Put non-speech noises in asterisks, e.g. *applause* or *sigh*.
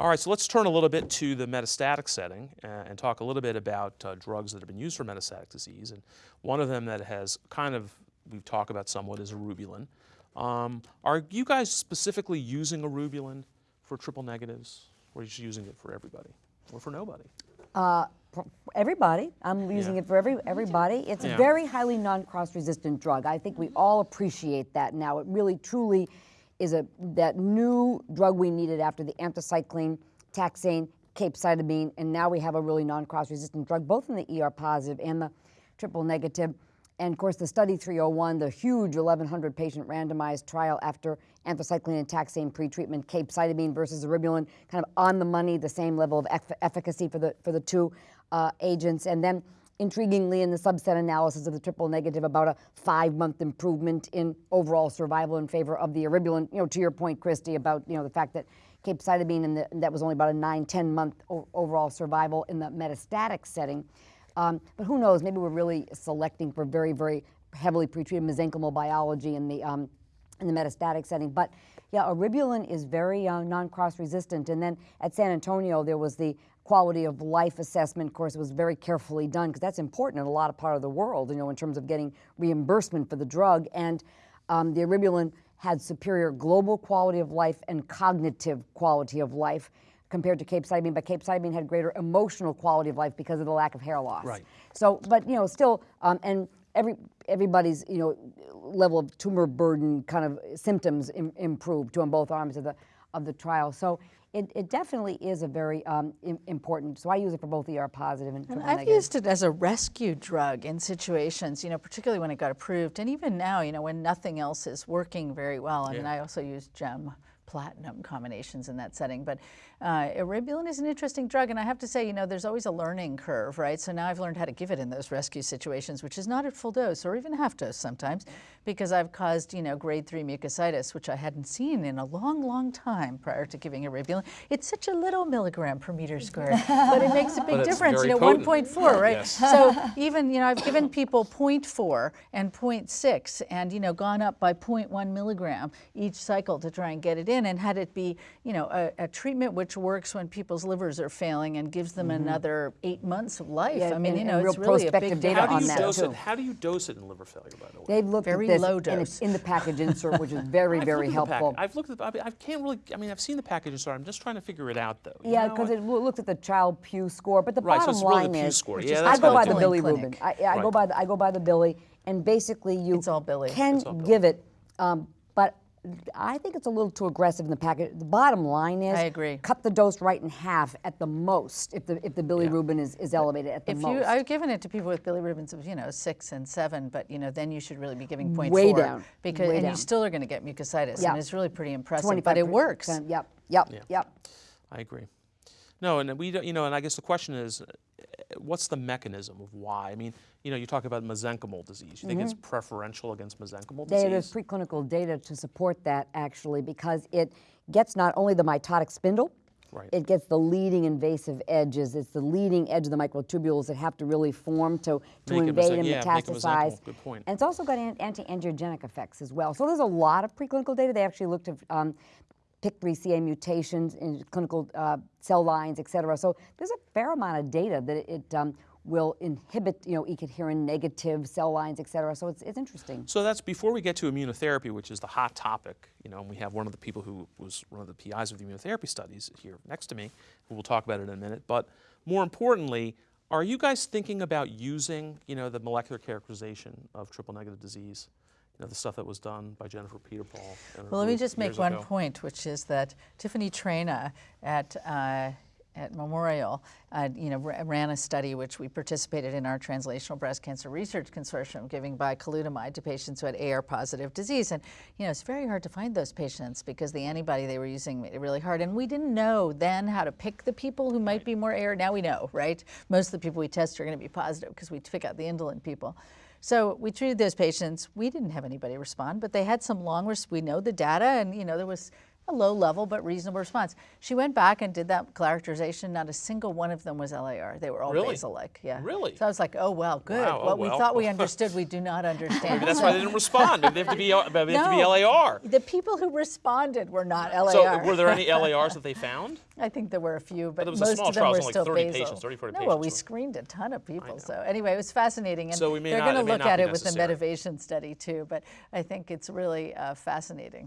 All right, so let's turn a little bit to the metastatic setting uh, and talk a little bit about uh, drugs that have been used for metastatic disease. And one of them that has kind of, we've talked about somewhat, is eribulin. Um, are you guys specifically using eribulin for triple negatives, or are you just using it for everybody, or for nobody? Uh, for everybody. I'm using Yeah. it for every everybody. It's Yeah. a very highly non-cross resistant drug. I think we all appreciate that now. It really truly is a that new drug we needed after the anthracycline, taxane, capecitabine, and now we have a really non-cross resistant drug, both in the ER positive and the triple negative. And of course, the study 301, the huge 1,100 patient randomized trial after anthracycline and taxane pretreatment, capecitabine versus eribulin, kind of on the money, the same level of eff- efficacy for the for the two uh, agents. And then, intriguingly, in the subset analysis of the triple negative, about a five-month improvement in overall survival in favor of the eribulin. You know, to your point, Christy, about you know the fact that capecitabine and, that was only about a nine, 10 month overall survival in the metastatic setting. Um, but who knows? Maybe we're really selecting for very, very heavily pretreated mesenchymal biology in the um, in the metastatic setting. But yeah, eribulin is very uh, non-cross resistant. And then at San Antonio, there was the quality of life assessment. Of course, was very carefully done because that's important in a lot of part of the world, you know, in terms of getting reimbursement for the drug. And um, the eribulin had superior global quality of life and cognitive quality of life compared to capecitabine, but capecitabine had greater emotional quality of life because of the lack of hair loss. Right. So, but you know, still, um, and every everybody's you know level of tumor burden kind of symptoms Im- improved to on both arms of the of the trial. So. It, it definitely is a very um, important. So I use it for both ER positive and And I've negative. used it as a rescue drug in situations, you know, particularly when it got approved, and even now, you know, when nothing else is working very well. I mean, I also use gem platinum combinations in that setting. But uh, eribulin is an interesting drug, and I have to say, you know, there's always a learning curve, right? So now I've learned how to give it in those rescue situations, which is not at full dose or even half dose sometimes, because I've caused, you know, grade three mucositis, which I hadn't seen in a long, long time prior to giving eribulin. It's such a little milligram per meter squared, but it makes a big difference. You know, 1.4, right? Yes. So even, you know, I've given people 0.4 and 0.6 and, you know, gone up by 0.1 milligram each cycle to try and get it in and had it be, you know, a, a treatment which works when people's livers are failing and gives them another eight months of life. Yeah, I mean, and- you know, and it's real really a big data How do on you that, dose too. it? How do you dose it in liver failure, by the way? They've looked Very at this low and dose. it's in the package insert, which is very, I've very looked at the pack- helpful. I've looked at. The, I, mean, I can't really. I mean, I've seen the package insert. I'm just trying to figure it out, though. you Yeah, because it loo- looks at the Child Pugh score, but the Right, so bottom it's really the line Pugh is, score. Yeah, that's I go by the. Billy Clinic. Rubin. I, I go by the I go by the Billy, and basically you It's all Billy. can It's all Billy. give it, um, but I think it's a little too aggressive in the package. The bottom line is, I agree. Cut the dose right in half at the most if the if the Billy Yeah. Rubin is, is elevated at the If most. you, I've given it to people with bilirubins of you know six and seven, but you know then you should really be giving 0.4 Way down, because way and down. you still are going to get mucositis, Yeah. and it's really pretty impressive. But it works. Yep, yep, Yeah. yep. I agree. No, and we don't. You know, and I guess the question is, what's the mechanism of why? I mean, you know, you talk about mesenchymal disease. You think it's preferential against mesenchymal There- disease? There's preclinical data to support that actually because it gets not only the mitotic spindle, Right. it gets the leading invasive edges. It's the leading edge of the microtubules that have to really form to, to Make invade and yeah, metastasize. Good point. And it's also got an- anti-angiogenic effects as well. So there's a lot of preclinical data. They actually looked at um, PIK3CA mutations in clinical uh, cell lines, et cetera. So there's a fair amount of data that it, um, will inhibit, you know, E-cadherin negative cell lines, et cetera. So it's, it's interesting. So that's before we get to immunotherapy, which is the hot topic. You know, and we have one of the people who was one of the PIs of the immunotherapy studies here next to me, who we'll talk about it in a minute. But more importantly, are you guys thinking about using, you know, the molecular characterization of triple negative disease? You know, the stuff that was done by Jennifer Pietenpol. Well, let me just make one ago. point, which is that Tiffany Traina at uh, at Memorial, uh, you know, ran a study which we participated in our Translational Breast Cancer Research Consortium, giving bicalutamide to patients who had AR-positive disease, and you know, it's very hard to find those patients because the antibody they were using made it really hard, and we didn't know then how to pick the people who might be more AR. Now we know, right? Most of the people we test are going to be positive because we pick out the indolent people. So we treated those patients. We didn't have anybody respond, but they had some long. We know the data, and you know there was a low level but reasonable response. She went back and did that characterization. Not a single one of them was LAR. They were all Really? basal-like. Yeah. Really? So I was like, oh well, good. Wow, oh, what we well. thought we *laughs* understood, we do not understand. Maybe that's why they didn't respond. Maybe they have to be, have to be LAR. The people who responded were not LAR. So were there any *laughs* LARs that they found? I think there were a few, but, it was a most small of them trial, were only still 30 basal. patients, 30, 40 no, well, we patients. screened a ton of people. So anyway, it was fascinating, and So we may they're not- going to look at it with the necessary. motivation study too. But I think it's really uh, fascinating.